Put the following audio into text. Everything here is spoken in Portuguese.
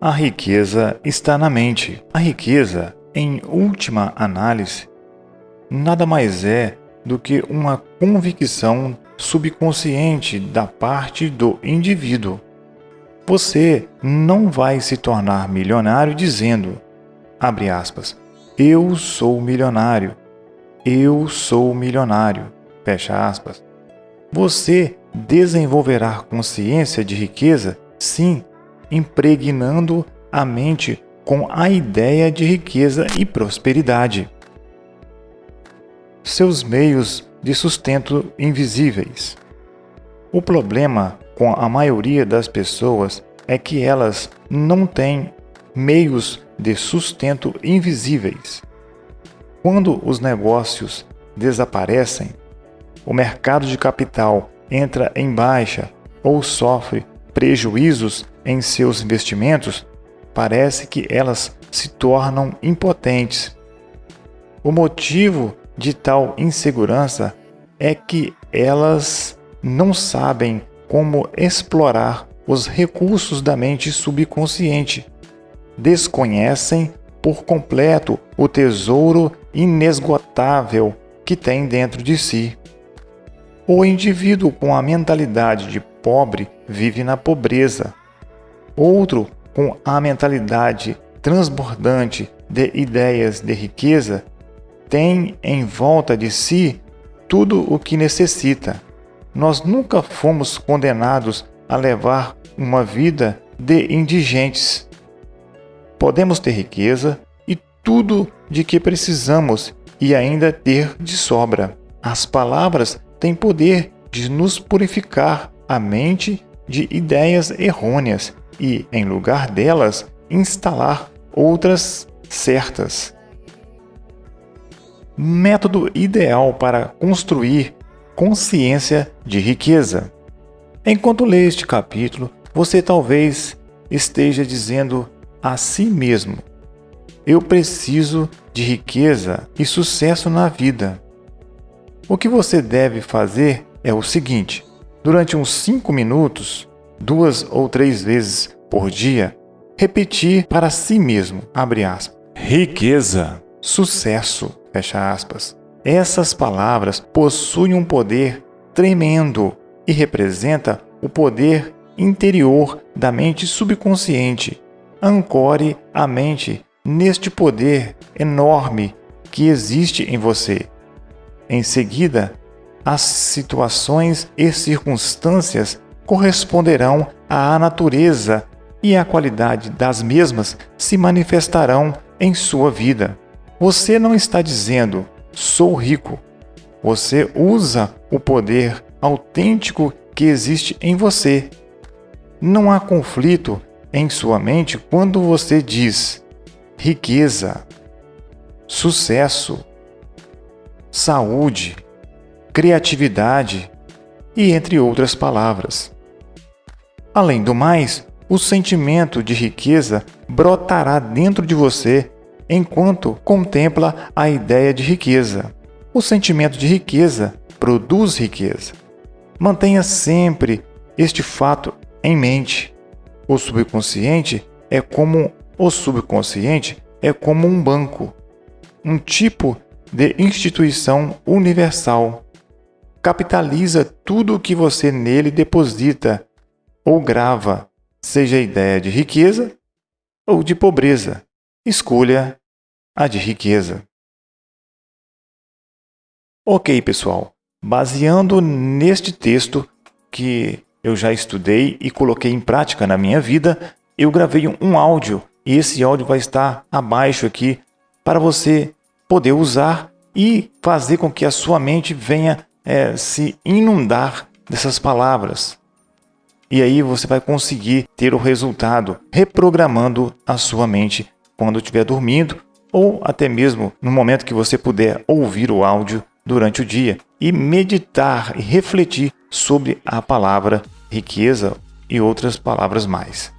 A riqueza está na mente. A riqueza, em última análise, nada mais é do que uma convicção subconsciente da parte do indivíduo. Você não vai se tornar milionário dizendo, abre aspas, eu sou milionário, eu sou milionário, fecha aspas. Você desenvolverá consciência de riqueza, sim, impregnando a mente com a ideia de riqueza e prosperidade. Seus meios de sustento invisíveis. O problema com a maioria das pessoas é que elas não têm meios de sustento invisíveis. Quando os negócios desaparecem, o mercado de capital entra em baixa ou sofre prejuízos em seus investimentos, parece que elas se tornam impotentes. O motivo de tal insegurança é que elas não sabem como explorar os recursos da mente subconsciente. Desconhecem por completo o tesouro inesgotável que tem dentro de si. O indivíduo com a mentalidade de pobre vive na pobreza. Outro com a mentalidade transbordante de ideias de riqueza tem em volta de si tudo o que necessita. Nós nunca fomos condenados a levar uma vida de indigentes. Podemos ter riqueza e tudo de que precisamos e ainda ter de sobra. As palavras têm poder de nos purificar a mente de ideias errôneas e, em lugar delas, instalar outras certas. Método ideal para construir consciência de riqueza. Enquanto lê este capítulo, você talvez esteja dizendo a si mesmo: Eu preciso de riqueza e sucesso na vida. O que você deve fazer é o seguinte: durante uns 5 minutos, duas ou três vezes por dia, repetir para si mesmo, abre aspas, riqueza, sucesso, fecha aspas. Essas palavras possuem um poder tremendo e representa o poder interior da mente subconsciente. Ancore a mente neste poder enorme que existe em você. Em seguida, as situações e circunstâncias corresponderão à natureza e a qualidade das mesmas se manifestarão em sua vida. Você não está dizendo, sou rico. Você usa o poder autêntico que existe em você. Não há conflito em sua mente quando você diz riqueza, sucesso, saúde, criatividade e entre outras palavras. Além do mais, o sentimento de riqueza brotará dentro de você enquanto contempla a ideia de riqueza. O sentimento de riqueza produz riqueza. Mantenha sempre este fato em mente. O subconsciente é como o subconsciente é como um banco, um tipo de instituição universal. Capitaliza tudo o que você nele deposita ou grava, seja a ideia de riqueza ou de pobreza. Escolha a de riqueza. Ok, pessoal. Baseando neste texto que eu já estudei e coloquei em prática na minha vida, eu gravei um áudio e esse áudio vai estar abaixo aqui para você poder usar e fazer com que a sua mente venha é, se inundar dessas palavras. E aí você vai conseguir ter o resultado reprogramando a sua mente quando estiver dormindo ou até mesmo no momento que você puder ouvir o áudio durante o dia e meditar e refletir sobre a palavra riqueza e outras palavras mais.